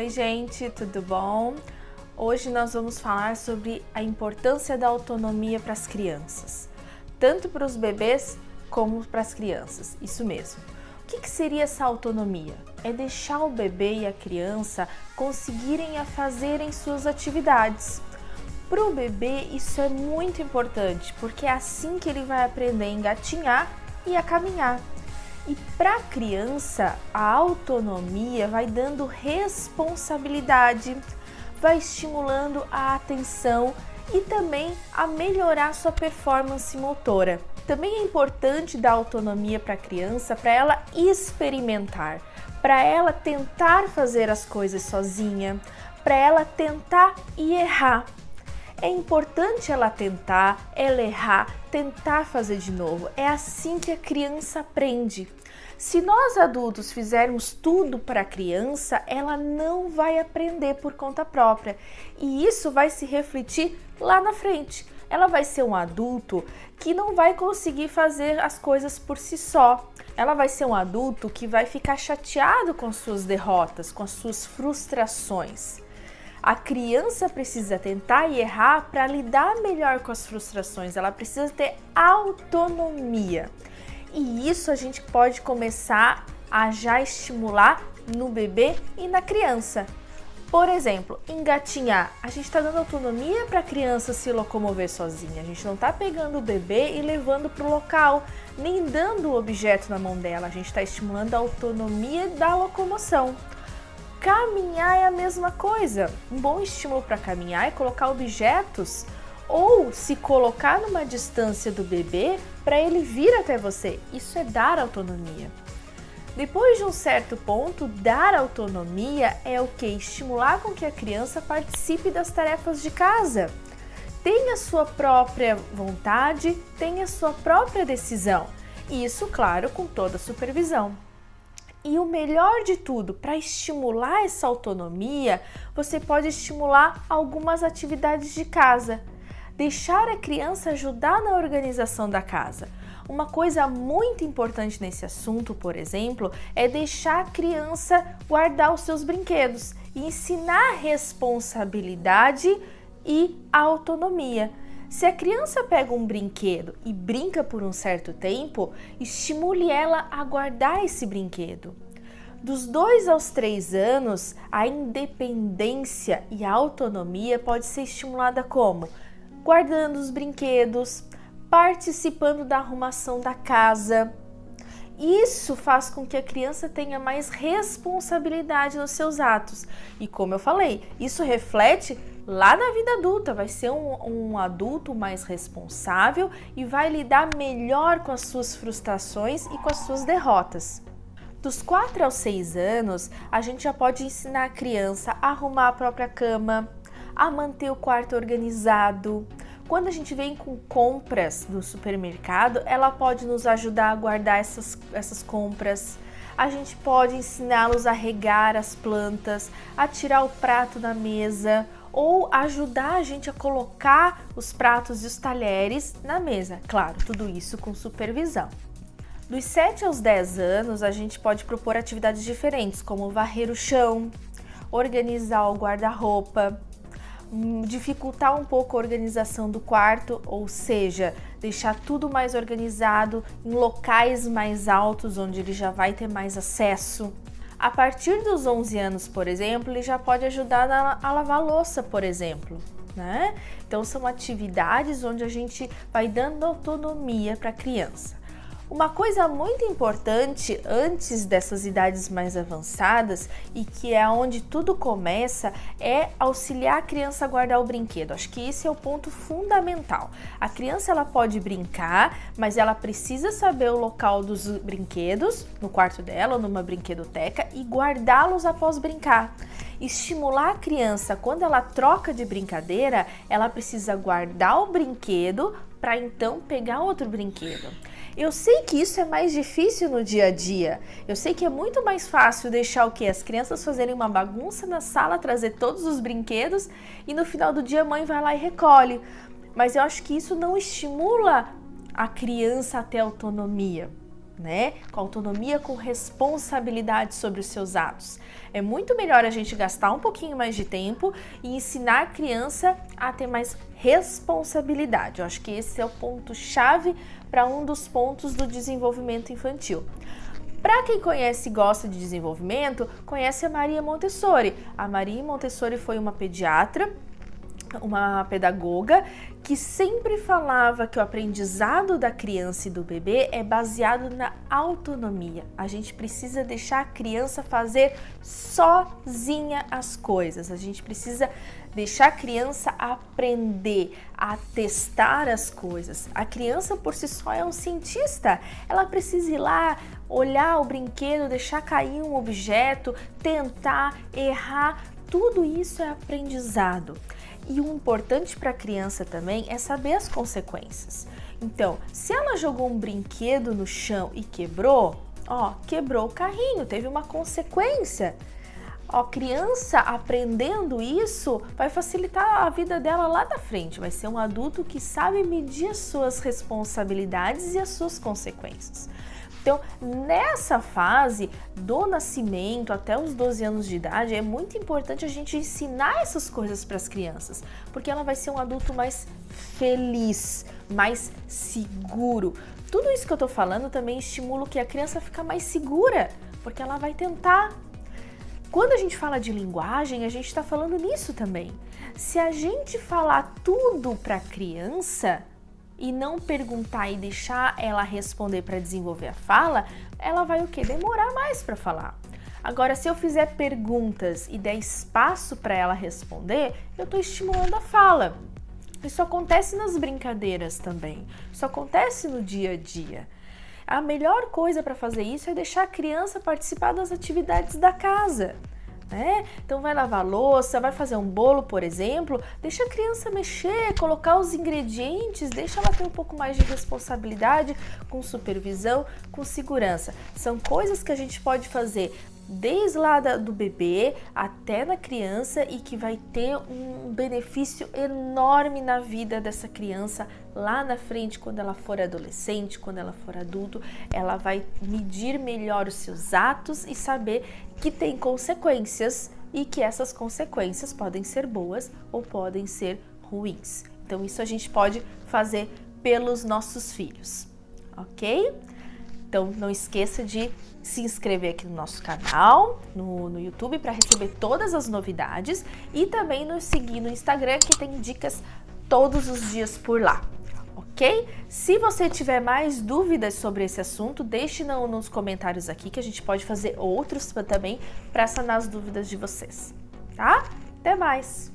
Oi, gente, tudo bom? Hoje nós vamos falar sobre a importância da autonomia para as crianças, tanto para os bebês como para as crianças, isso mesmo. O que, que seria essa autonomia? É deixar o bebê e a criança conseguirem a fazerem suas atividades. Para o bebê isso é muito importante, porque é assim que ele vai aprender a engatinhar e a caminhar. E para a criança, a autonomia vai dando responsabilidade, vai estimulando a atenção e também a melhorar sua performance motora. Também é importante dar autonomia para a criança para ela experimentar, para ela tentar fazer as coisas sozinha, para ela tentar e errar. É importante ela tentar, ela errar, tentar fazer de novo. É assim que a criança aprende. Se nós adultos fizermos tudo para a criança, ela não vai aprender por conta própria. E isso vai se refletir lá na frente. Ela vai ser um adulto que não vai conseguir fazer as coisas por si só. Ela vai ser um adulto que vai ficar chateado com suas derrotas, com as suas frustrações. A criança precisa tentar e errar para lidar melhor com as frustrações, ela precisa ter autonomia. E isso a gente pode começar a já estimular no bebê e na criança. Por exemplo, engatinhar. A gente está dando autonomia para a criança se locomover sozinha. A gente não está pegando o bebê e levando para o local, nem dando o objeto na mão dela. A gente está estimulando a autonomia da locomoção. Caminhar é a mesma coisa. Um bom estímulo para caminhar é colocar objetos ou se colocar numa distância do bebê para ele vir até você. Isso é dar autonomia. Depois de um certo ponto, dar autonomia é o que? Estimular com que a criança participe das tarefas de casa. Tenha sua própria vontade, tenha sua própria decisão. Isso, claro, com toda supervisão. E o melhor de tudo, para estimular essa autonomia, você pode estimular algumas atividades de casa. Deixar a criança ajudar na organização da casa. Uma coisa muito importante nesse assunto, por exemplo, é deixar a criança guardar os seus brinquedos e ensinar responsabilidade e autonomia. Se a criança pega um brinquedo e brinca por um certo tempo, estimule ela a guardar esse brinquedo. Dos 2 aos 3 anos, a independência e a autonomia pode ser estimulada como? Guardando os brinquedos, participando da arrumação da casa. Isso faz com que a criança tenha mais responsabilidade nos seus atos. E como eu falei, isso reflete lá na vida adulta, vai ser um, um, adulto mais responsável e vai lidar melhor com as suas frustrações e com as suas derrotas. Dos 4 aos 6 anos, a gente já pode ensinar a criança a arrumar a própria cama, a manter o quarto organizado. Quando a gente vem com compras do supermercado, ela pode nos ajudar a guardar essas, essas compras. A gente pode ensiná-los a regar as plantas, a tirar o prato da mesa ou ajudar a gente a colocar os pratos e os talheres na mesa. Claro, tudo isso com supervisão. Dos 7 aos 10 anos, a gente pode propor atividades diferentes, como varrer o chão, organizar o guarda-roupa, hum, dificultar um pouco a organização do quarto, ou seja, deixar tudo mais organizado em locais mais altos, onde ele já vai ter mais acesso. A partir dos 11 anos, por exemplo, ele já pode ajudar a lavar louça, por exemplo. Né? Então são atividades onde a gente vai dando autonomia para a criança. Uma coisa muito importante antes dessas idades mais avançadas e que é onde tudo começa é auxiliar a criança a guardar o brinquedo. Acho que esse é o ponto fundamental. A criança ela pode brincar, mas ela precisa saber o local dos brinquedos no quarto dela ou numa brinquedoteca e guardá-los após brincar estimular a criança quando ela troca de brincadeira, ela precisa guardar o brinquedo para então pegar outro brinquedo. Eu sei que isso é mais difícil no dia a dia. Eu sei que é muito mais fácil deixar o que as crianças fazerem uma bagunça na sala, trazer todos os brinquedos e no final do dia a mãe vai lá e recolhe. Mas eu acho que isso não estimula a criança a ter autonomia. né? Com autonomia, com responsabilidade sobre os seus atos. É muito melhor a gente gastar um pouquinho mais de tempo e ensinar a criança a ter mais responsabilidade. Eu acho que esse é o ponto chave para um dos pontos do desenvolvimento infantil. Para quem conhece e gosta de desenvolvimento, conhece a Maria Montessori. A Maria Montessori foi uma pediatra uma pedagoga que sempre falava que o aprendizado da criança e do bebê é baseado na autonomia. A gente precisa deixar a criança fazer sozinha as coisas. A gente precisa deixar a criança aprender, a testar as coisas. A criança por si só é um cientista. Ela precisa ir lá, olhar o brinquedo, deixar cair um objeto, tentar, errar. Tudo isso é aprendizado. E o importante para a criança também é saber as consequências. Então, se ela jogou um brinquedo no chão e quebrou, ó, quebrou o carrinho, teve uma consequência. Ó, criança aprendendo isso vai facilitar a vida dela lá na frente. Vai ser um adulto que sabe medir as suas responsabilidades e as suas consequências. Então, nessa fase do nascimento até os 12 anos de idade, é muito importante a gente ensinar essas coisas para as crianças, porque ela vai ser um adulto mais feliz, mais seguro. Tudo isso que eu estou falando também estimula que a criança fica mais segura, porque ela vai tentar. Quando a gente fala de linguagem, a gente está falando nisso também. Se a gente falar tudo para a criança, e não perguntar e deixar ela responder para desenvolver a fala, ela vai o que? Demorar mais para falar. Agora, se eu fizer perguntas e der espaço para ela responder, eu estou estimulando a fala. Isso acontece nas brincadeiras também. Isso acontece no dia a dia. A melhor coisa para fazer isso é deixar a criança participar das atividades da casa né? Então vai lavar louça, vai fazer um bolo, por exemplo, deixa a criança mexer, colocar os ingredientes, deixa ela ter um pouco mais de responsabilidade com supervisão, com segurança. São coisas que a gente pode fazer desde lá do bebê até na criança e que vai ter um benefício enorme na vida dessa criança lá na frente, quando ela for adolescente, quando ela for adulto, ela vai medir melhor os seus atos e saber que tem consequências e que essas consequências podem ser boas ou podem ser ruins. Então isso a gente pode fazer pelos nossos filhos, ok? Então não esqueça de se inscrever aqui no nosso canal, no, no YouTube, para receber todas as novidades e também nos seguir no Instagram, que tem dicas todos os dias por lá. Ok? Se você tiver mais dúvidas sobre esse assunto, deixe no, nos comentários aqui que a gente pode fazer outros também para sanar as dúvidas de vocês, tá? Até mais!